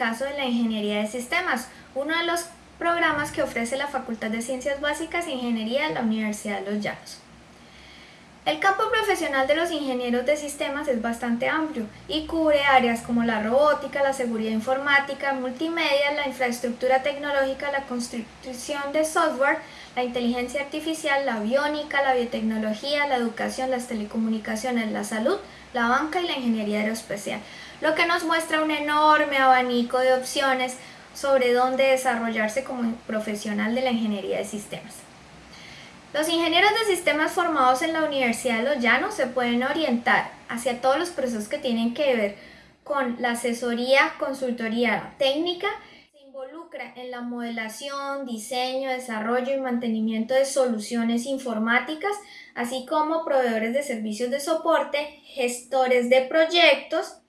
caso de la ingeniería de sistemas, uno de los programas que ofrece la Facultad de Ciencias Básicas e Ingeniería de la Universidad de Los Llanos. El campo profesional de los ingenieros de sistemas es bastante amplio y cubre áreas como la robótica, la seguridad informática, multimedia, la infraestructura tecnológica, la construcción de software, la inteligencia artificial, la aviónica, la biotecnología, la educación, las telecomunicaciones, la salud, la banca y la ingeniería aeroespacial, lo que nos muestra un enorme abanico de opciones sobre dónde desarrollarse como profesional de la ingeniería de sistemas. Los ingenieros de sistemas formados en la Universidad de Los Llanos se pueden orientar hacia todos los procesos que tienen que ver con la asesoría, consultoría técnica, se involucra en la modelación, diseño, desarrollo y mantenimiento de soluciones informáticas, así como proveedores de servicios de soporte, gestores de proyectos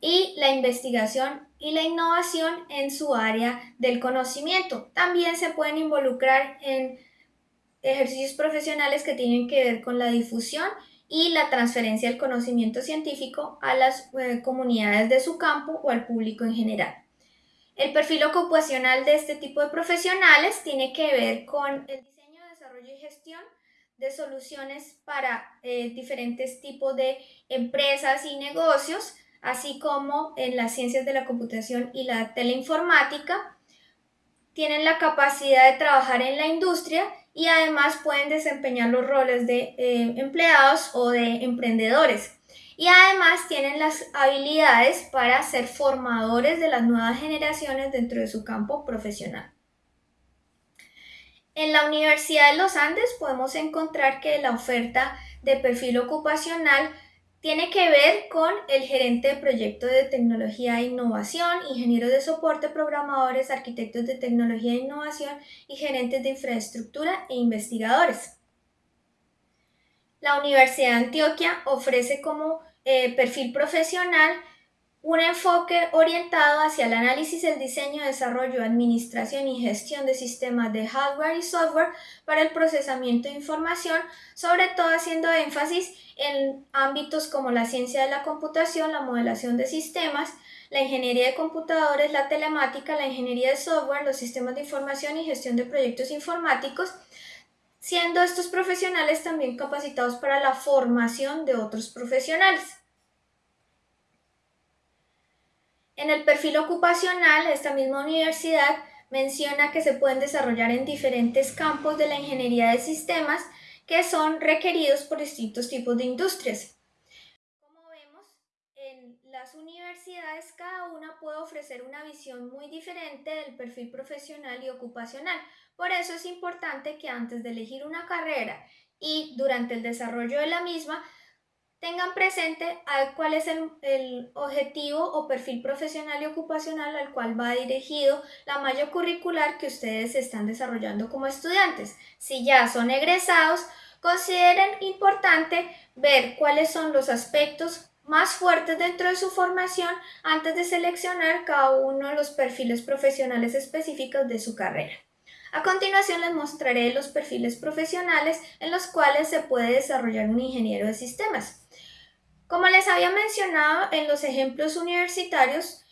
y la investigación y la innovación en su área del conocimiento. También se pueden involucrar en ejercicios profesionales que tienen que ver con la difusión y la transferencia del conocimiento científico a las eh, comunidades de su campo o al público en general. El perfil ocupacional de este tipo de profesionales tiene que ver con el diseño, desarrollo y gestión de soluciones para eh, diferentes tipos de empresas y negocios, así como en las ciencias de la computación y la teleinformática. Tienen la capacidad de trabajar en la industria y además pueden desempeñar los roles de eh, empleados o de emprendedores. Y además tienen las habilidades para ser formadores de las nuevas generaciones dentro de su campo profesional. En la Universidad de los Andes podemos encontrar que la oferta de perfil ocupacional tiene que ver con el gerente de proyecto de tecnología e innovación, ingenieros de soporte, programadores, arquitectos de tecnología e innovación y gerentes de infraestructura e investigadores. La Universidad de Antioquia ofrece como eh, perfil profesional un enfoque orientado hacia el análisis, el diseño, desarrollo, administración y gestión de sistemas de hardware y software para el procesamiento de información, sobre todo haciendo énfasis en ámbitos como la ciencia de la computación, la modelación de sistemas, la ingeniería de computadores, la telemática, la ingeniería de software, los sistemas de información y gestión de proyectos informáticos, siendo estos profesionales también capacitados para la formación de otros profesionales. En el perfil ocupacional, esta misma universidad menciona que se pueden desarrollar en diferentes campos de la ingeniería de sistemas que son requeridos por distintos tipos de industrias. Como vemos, en las universidades cada una puede ofrecer una visión muy diferente del perfil profesional y ocupacional. Por eso es importante que antes de elegir una carrera y durante el desarrollo de la misma tengan presente cuál es el, objetivo o perfil profesional y ocupacional al cual va dirigido la malla curricular que ustedes están desarrollando como estudiantes. Si ya son egresados, consideren importante ver cuáles son los aspectos más fuertes dentro de su formación antes de seleccionar cada uno de los perfiles profesionales específicos de su carrera. A continuación les mostraré los perfiles profesionales en los cuales se puede desarrollar un ingeniero de sistemas. Como les había mencionado en los ejemplos universitarios,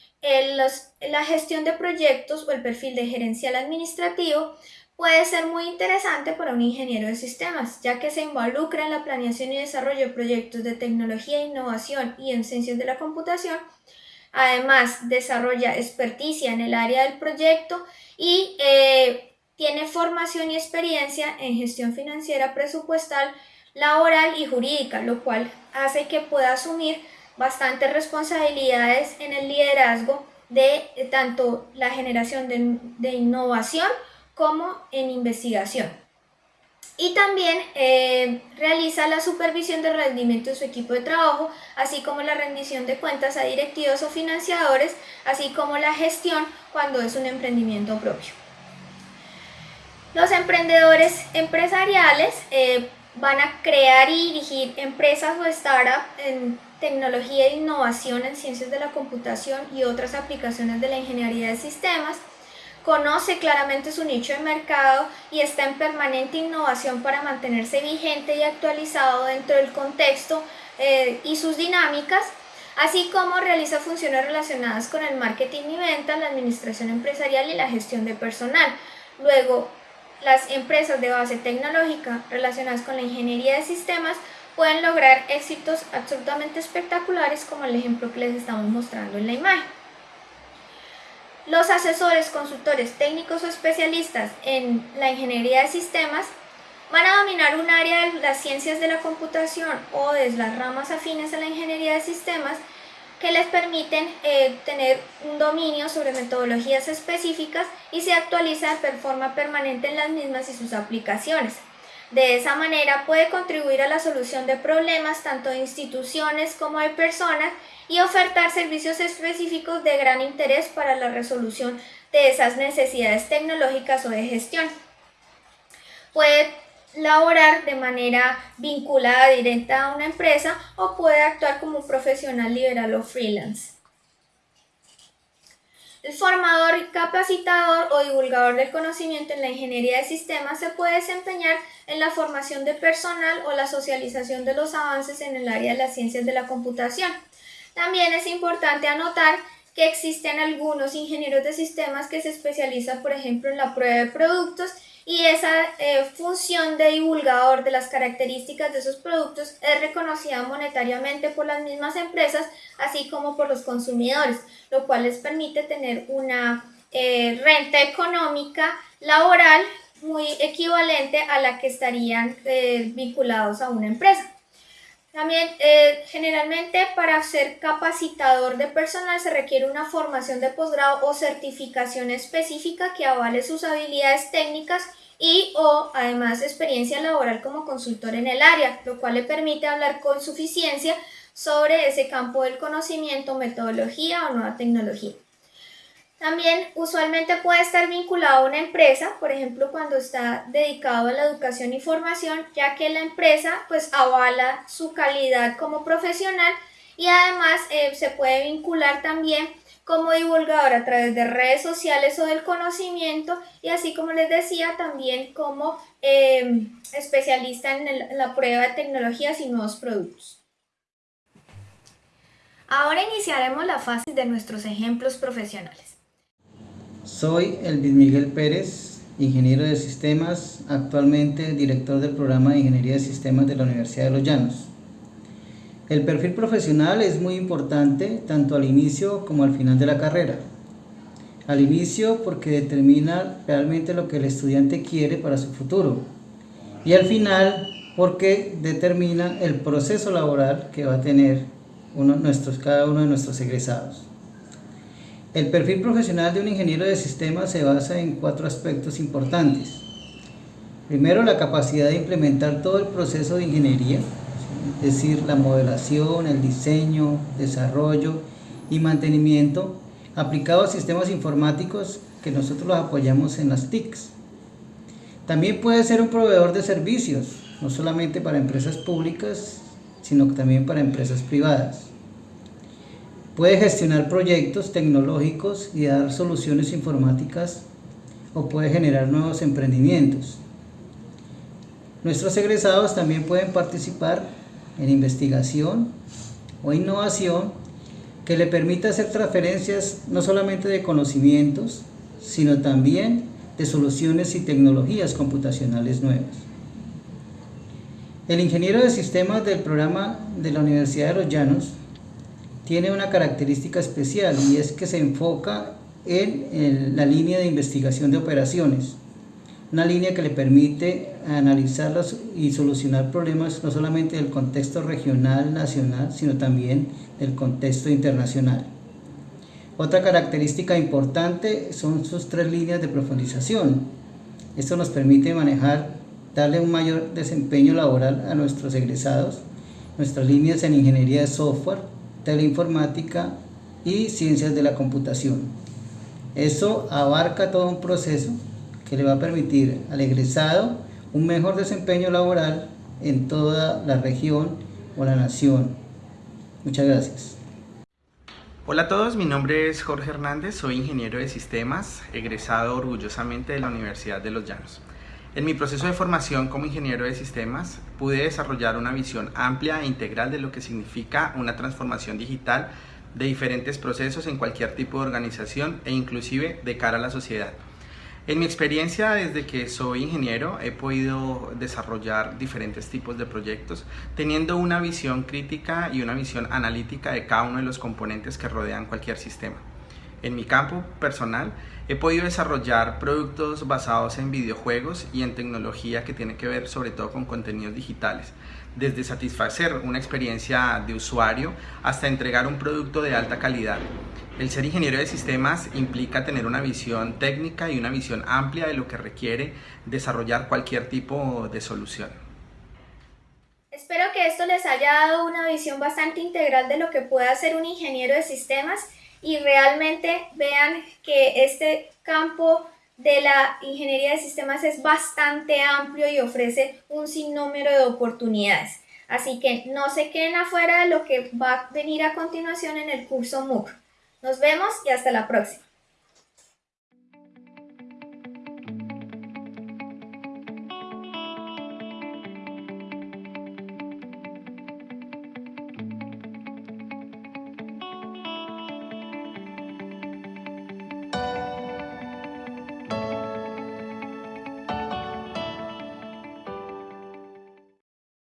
la gestión de proyectos o el perfil de gerencial administrativo puede ser muy interesante para un ingeniero de sistemas, ya que se involucra en la planeación y desarrollo de proyectos de tecnología, innovación y en ciencias de la computación. Además, desarrolla experticia en el área del proyecto y eh, tiene formación y experiencia en gestión financiera presupuestal, laboral y jurídica, lo cual hace que pueda asumir bastantes responsabilidades en el liderazgo de tanto la generación de, innovación como en investigación. Y también eh, realiza la supervisión del rendimiento de su equipo de trabajo, así como la rendición de cuentas a directivos o financiadores, así como la gestión cuando es un emprendimiento propio. Los emprendedores empresariales eh, van a crear y dirigir empresas o startups en tecnología e innovación en ciencias de la computación y otras aplicaciones de la ingeniería de sistemas. Conoce claramente su nicho de mercado y está en permanente innovación para mantenerse vigente y actualizado dentro del contexto eh, y sus dinámicas. así como realiza funciones relacionadas con el marketing y venta, la administración empresarial y la gestión de personal. Luego, las empresas de base tecnológica relacionadas con la ingeniería de sistemas pueden lograr éxitos absolutamente espectaculares como el ejemplo que les estamos mostrando en la imagen. Los asesores, consultores, técnicos o especialistas en la ingeniería de sistemas van a dominar un área de las ciencias de la computación o de las ramas afines a la ingeniería de sistemas que les permiten eh, tener un dominio sobre metodologías específicas y se actualiza de forma permanente en las mismas y sus aplicaciones. De esa manera puede contribuir a la solución de problemas tanto de instituciones como de personas y ofertar servicios específicos de gran interés para la resolución de esas necesidades tecnológicas o de gestión. Puede laborar de manera vinculada directa a una empresa o puede actuar como un profesional liberal o freelance. El formador, capacitador o divulgador del conocimiento en la ingeniería de sistemas se puede desempeñar en la formación de personal o la socialización de los avances en el área de las ciencias de la computación. También es importante anotar que existen algunos ingenieros de sistemas que se especializan, por ejemplo, en la prueba de productos y esa eh, función de divulgador de las características de esos productos es reconocida monetariamente por las mismas empresas, así como por los consumidores, lo cual les permite tener una eh, renta económica laboral muy equivalente a la que estarían eh, vinculados a una empresa. También, generalmente, para ser capacitador de personal se requiere una formación de posgrado o certificación específica que avale sus habilidades técnicas y o además experiencia laboral como consultor en el área, lo cual le permite hablar con suficiencia sobre ese campo del conocimiento, metodología o nueva tecnología. También usualmente puede estar vinculado a una empresa, por ejemplo cuando está dedicado a la educación y formación, ya que la empresa pues avala su calidad como profesional y además eh, se puede vincular también como divulgador a través de redes sociales o del conocimiento y así como les decía también como em, especialista en, la prueba de tecnologías y nuevos productos. Ahora iniciaremos la fase de nuestros ejemplos profesionales. Soy Elvis Miguel Pérez, ingeniero de sistemas, actualmente director del programa de Ingeniería de Sistemas de la Universidad de Los Llanos. El perfil profesional es muy importante tanto al inicio como al final de la carrera. Al inicio porque determina realmente lo que el estudiante quiere para su futuro. Y al final porque determina el proceso laboral que va a tener uno, nuestros, cada uno de nuestros egresados. El perfil profesional de un ingeniero de sistemas se basa en cuatro aspectos importantes. Primero, la capacidad de implementar todo el proceso de ingeniería, es decir, la modelación, el diseño, desarrollo y mantenimiento aplicado a sistemas informáticos que nosotros los apoyamos en las TICs. También puede ser un proveedor de servicios, no solamente para empresas públicas, sino también para empresas privadas. Puede gestionar proyectos tecnológicos y dar soluciones informáticas o puede generar nuevos emprendimientos. Nuestros egresados también pueden participar en investigación o innovación que le permita hacer transferencias no solamente de conocimientos, sino también de soluciones y tecnologías computacionales nuevas. El ingeniero de sistemas del programa de la Universidad de los Llanos tiene una característica especial y es que se enfoca en la línea de investigación de operaciones, una línea que le permite analizarlos y solucionar problemas no solamente del contexto regional, nacional, sino también del contexto internacional. Otra característica importante son sus tres líneas de profundización. Esto nos permite manejar, darle un mayor desempeño laboral a nuestros egresados, nuestras líneas en ingeniería de software, teleinformática y ciencias de la computación. Eso abarca todo un proceso que le va a permitir al egresado un mejor desempeño laboral en toda la región o la nación. Muchas gracias. Hola a todos, mi nombre es Jorge Hernández, soy ingeniero de sistemas, egresado orgullosamente de la Universidad de Los Llanos. En mi proceso de formación como ingeniero de sistemas pude desarrollar una visión amplia e integral de lo que significa una transformación digital de diferentes procesos en cualquier tipo de organización e inclusive de cara a la sociedad. En mi experiencia desde que soy ingeniero he podido desarrollar diferentes tipos de proyectos teniendo una visión crítica y una visión analítica de cada uno de los componentes que rodean cualquier sistema. En mi campo personal he podido desarrollar productos basados en videojuegos y en tecnología que tiene que ver sobre todo con contenidos digitales, desde satisfacer una experiencia de usuario hasta entregar un producto de alta calidad. El ser ingeniero de sistemas implica tener una visión técnica y una visión amplia de lo que requiere desarrollar cualquier tipo de solución. Espero que esto les haya dado una visión bastante integral de lo que puede hacer un ingeniero de sistemas y realmente vean que este campo de la ingeniería de sistemas es bastante amplio y ofrece un sinnúmero de oportunidades. Así que no se queden afuera de lo que va a venir a continuación en el curso MOOC. Nos vemos y hasta la próxima.